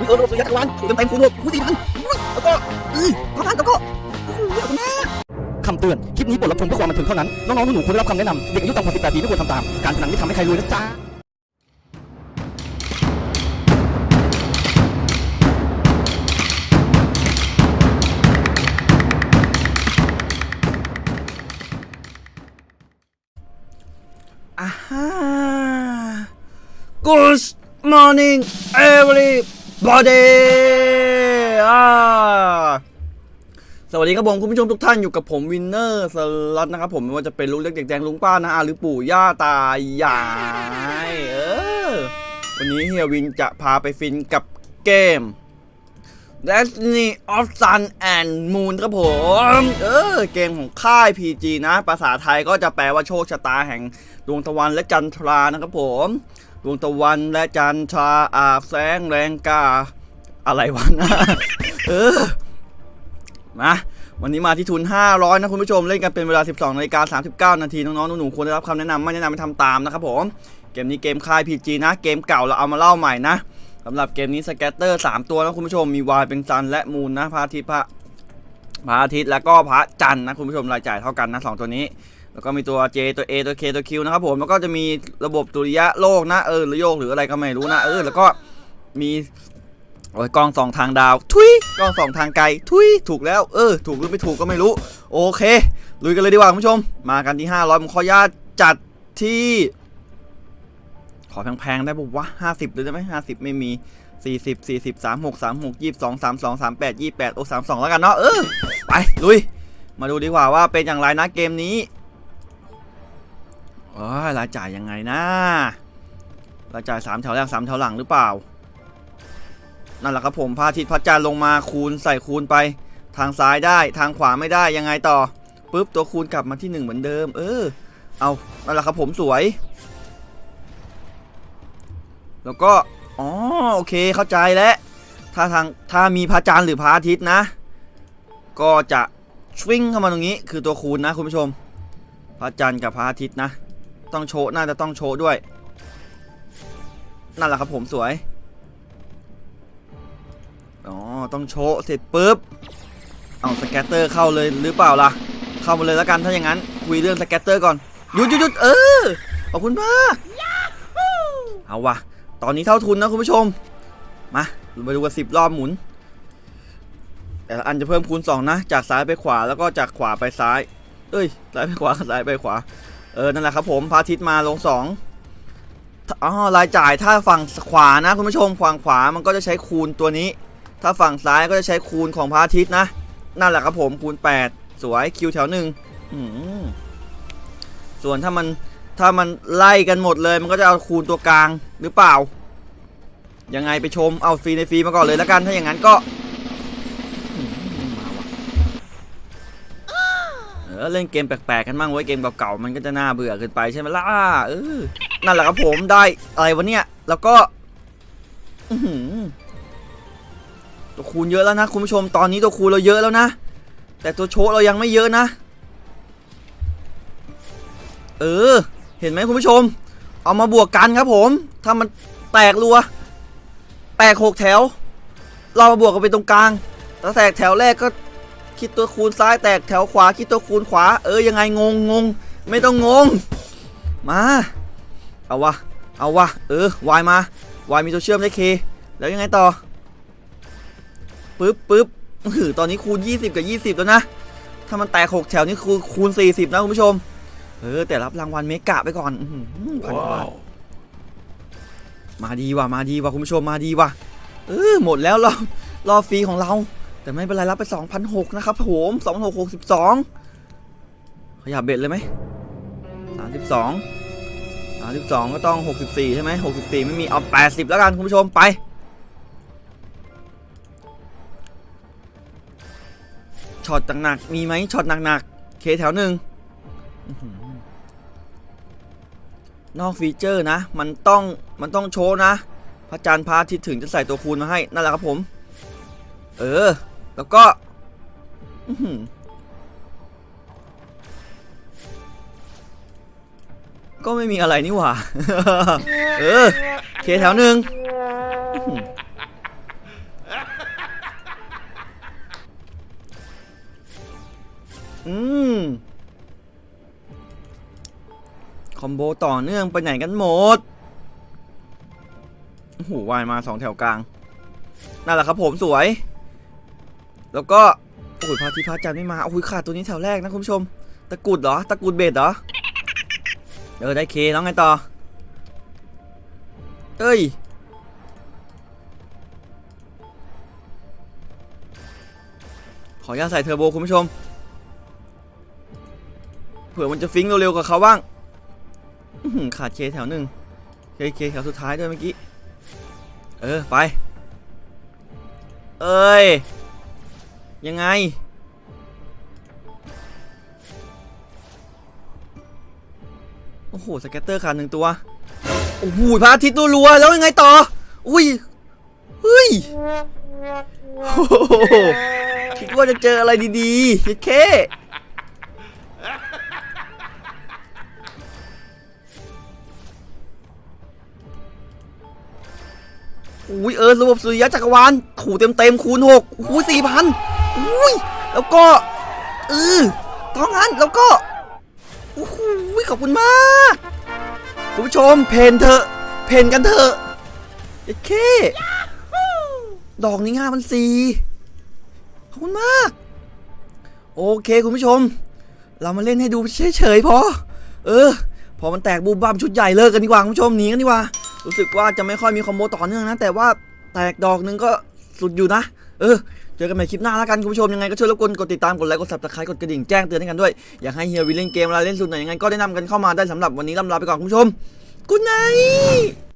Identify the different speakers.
Speaker 1: อุ้ยเออสุริยันจักรวาลเต็มเต็มคูณหกคูณสี่พันอุ้ยแล้วก็อือพันพันแล้วก็โอ้โหเยอะมากคำเตือน คลิปนี้บทรับชมเพื่อความบันเทิงเท่านั้น น้องๆหนูๆควรได้รับคำแนะนำเด็กอายุต่ำกว่า18ปีไม่ควรทำตาม การพนันไม่ทำให้ใครรวยนะจ๊ะอ่าฮะ Good morning everybody อ่าสวัสดีครับผมคุณผู้ชมทุกท่านอยู่กับผม Winner Slot นะครับผมไม่ว่าจะเป็นลูกเล็กเด็กแดงลุงป้านะอาหรือปู่ย่าตายายเออวันนี้เฮียวินจะพาไปฟินกับเกม Destiny of Sun and Moon ครับผม เออ เกมของค่าย PG นะ ภาษาไทยก็จะแปลว่าโชคชะตาแห่งดวงตะวันและจันทรานะครับผม ดวงตะวันและจันทราอาบแสงแรงกา อะไรวะนะเออมาวันนี้มาที่ทุน 500 นะคุณผู้ชมเล่นกันเป็นเวลา 12นาฬิกา39 นาทีน้องๆหนูๆควรได้รับคำแนะนำไม่แนะนำให้ทำตามนะครับผม เกมนี้เกมค่าย PG นะ เกมเก่าเราเอามาเล่าใหม่นะสำหรับเกมนี้สแกตเตอร์ 3 ตัวนะคุณผู้ชมมีวายเป็นซันและมูนนะพระอาทิตย์พระพระอาทิตย์แล้วก็พระจันทร์นะคุณผู้ชมรายจ่ายเท่ากันนะสองตัวนี้ แล้วก็มีตัว J ตัว A ตัว K ตัว Q นะครับผมแล้วก็จะมีระบบตุริยะโลกนะเออหรือโยกหรืออะไรก็ไม่รู้นะเออแล้วก็มีโอ้ยกล้องสองทางดาว ทุยกล้องสองทางไกล ทุยถูกแล้ว เออ ถูกหรือไม่ถูกก็ไม่รู้ โอเค ลุยกันเลยดีกว่าคุณผู้ชม มากันที่ 500ผมขออนุญาตจัดที่ ขอแพงๆได้ปุ๊บวะห้าสิบเลยได้ไหมห้าสิบไม่มีสี่สิบสี่สิบสามหกสามหกยี่สิบสองสามสองสามแปดยี่แปดโอ้สามสองแล้วกันเนาะเออ ไป ลุย มาดูดีกว่าว่าเป็นอย่างไรนะเกมนี้ โอ้ยรายจ่ายยังไงนะรายจ่ายสามแถวแรกสามแถวหลังหรือเปล่า นั่นแหละครับผมพระอาทิตย์พระจันทร์ลงมาคูณใส่คูณไป ทางซ้ายได้ทางขวาไม่ได้ยังไงต่อปุ๊บตัวคูณกลับมาที่หนึ่งเหมือนเดิม เออ เอานั่นแหละครับผมสวย แล้วก็อ๋อโอเคเข้าใจแล้วถ้าทางถ้ามีพระจันทร์หรือพระอาทิตย์นะ ก็จะชวิงเข้ามาตรงนี้ คือตัวคูณนะคุณผู้ชม พระจันทร์กับพระอาทิตย์นะ ต้องโชว์น่าจะต้องโชว์ด้วย นั่นแหละครับผมสวย อ๋อ ต้องโชว์เสร็จปุ๊บ เอา scatter เข้าเลยหรือเปล่าล่ะ เข้ามาเลยแล้วกันถ้าอย่างนั้น คุยเรื่อง scatter ก่อน หยุดหยุดหยุดเออ ขอบคุณมาก เอาวะตอนนี้เท่าทุนนะคุณผู้ชม มามาดูกันสิบรอบหมุน แต่ละอันจะเพิ่มคูณ2นะ จากซ้ายไปขวาแล้วก็จากขวาไปซ้าย เอ้ย ซ้ายไปขวาซ้ายไปขวา เออ นั่นแหละครับผมพระอาทิตย์มาลง2อ๋อรายจ่ายถ้าฝั่งขวานะคุณผู้ชมฝั่งขวามันก็จะใช้คูณตัวนี้ ถ้าฝั่งซ้ายก็จะใช้คูณของพระอาทิตย์นะ นั่นแหละครับผมคูณ 8 สวยคิวแถวหนึ่งส่วนถ้ามันถ้ามันไล่กันหมดเลย มันก็จะเอาคูณตัวกลางหรือเปล่า ยังไงไปชมเอาฟรีในฟรีมาก่อนเลยแล้วกันถ้าอย่างนั้นก็ เล่นเกมแปลกๆกันบ้างไว้เกมเก่าๆมันก็จะน่าเบื่อเกินไปใช่ไหมล่ะเออนั่นแหละครับผมได้อะไรวะเนี่ยแล้วก็ตัวคูณเยอะแล้วนะคุณผู้ชมตอนนี้ตัวคูณเราเยอะแล้วนะ แต่ตัวโชว์เรายังไม่เยอะนะ เออ เห็นไหมคุณผู้ชม เอามาบวกกันครับผม ถ้ามันแตกรัว แตกหกแถว เรามาบวกกันไปตรงกลางแล้วแตกแถวแรกก็ คิดตัวคูณซ้ายแตกแถวขวาคิดตัวคูณขวา เออยังไงงงงงไม่ต้องงง มาเอาวะเอาวะเออวายมาวายมีตัวเชื่อมได้เคแล้วยังไงต่อปึ๊บปึ๊บหือตอนนี้คูณ 20 กับ 20 แล้วนะ ถ้ามันแตกหกแถวนี่คือคูณ 40 นะคุณผู้ชม เออ แต่รับรางวัลเมกะไปก่อนอื้อหือพันกว่าบาทมาดีว่ะ มาดีว่ะ คุณผู้ชมมาดีว่ะ เออ หมดแล้วรอบรอบฟรีของเรา แต่ไม่เป็นไรรับไป2,006นะครับผม2,662 ขยับเบ็ดเลยไหม 32 32 ก็ต้อง 64 ใช่ไหม 64 ไม่มี เอา 80 แล้วกันคุณผู้ชมไป ช็อตหนักๆมีไหมช็อตหนักๆ เคแถวหนึ่งนอก feature นะ มันต้อง มันต้องโชว์นะ พระจันทร์พระอาทิตย์ถึงจะใส่ตัวคูณมาให้ นั่นแหละครับผม เออ แล้วก็ก็ไม่มีอะไรนี่หว่า เออ เคแถวหนึ่งอืม คอมโบต่อเนื่องไปไหนกันหมดหูวายมาสองแถวกลาง นั่นแหละครับผมสวย แล้วก็โอ้ยพาทิตย์พระจันไม่มาโอ้ยขาดตัวนี้แถวแรกนะคุณผู้ชม ตะกุดเหรอ ตะกุดเบ็ดเหรอ เออได้เคแล้วไงต่อ เอ้ย ขออนุญาตใส่เทอร์โบคุณผู้ชม เผื่อมันจะฟิงเร็วๆกับเขาบ้าง ขาดเคแถวหนึ่งเคเคแถวสุดท้ายด้วยเมื่อกี้ เออไป เอ้ย ยังไง โอ้โห สแกตเตอร์ขาดหนึ่งตัว โอ้โหพระอาทิตย์รัวๆแล้วยังไงต่อ อุ้ยเฮ้ยโอ้โหคิดว่าจะเจออะไรดีๆเฮ็ดเคอุ้ยเออระบบสุริยะจักรวาลถูเต็มเต็มๆคูณหกอุ้ยสี่พัน อุ้ยแล้วก็เออต้องงั้นแล้วก็โอ้โหขอบคุณมากคุณผู้ชมเพนเถอะเพนกันเถอะเอ็ดเคดอกนี้ง่ามันสี่ขอบคุณมาก โอเคคุณผู้ชม เรามาเล่นให้ดูเฉยๆพอ เออ พอมันแตกบูมบัมชุดใหญ่เลิกกันดีกว่าคุณผู้ชมหนีกันดีกว่า รู้สึกว่าจะไม่ค่อยมี combo ต่อเนื่องนะ แต่ว่าแตกดอกหนึงก็สุดอยู่นะ เออ เจอกันใหม่คลิปหน้าแล้วกันคุณผู้ชมยังไงก็ช่วยรบกวนกดติดตามกดไลค์กด subscribe กดกระดิ่งแจ้งเตือนให้กันด้วยอยากให้เฮียวินเล่นเกมเวลาเล่นสุดไหนยังไงก็แนะนำกันเข้ามาได้สำหรับวันนี้ล่ำลาไปก่อนคุณผู้ชม good night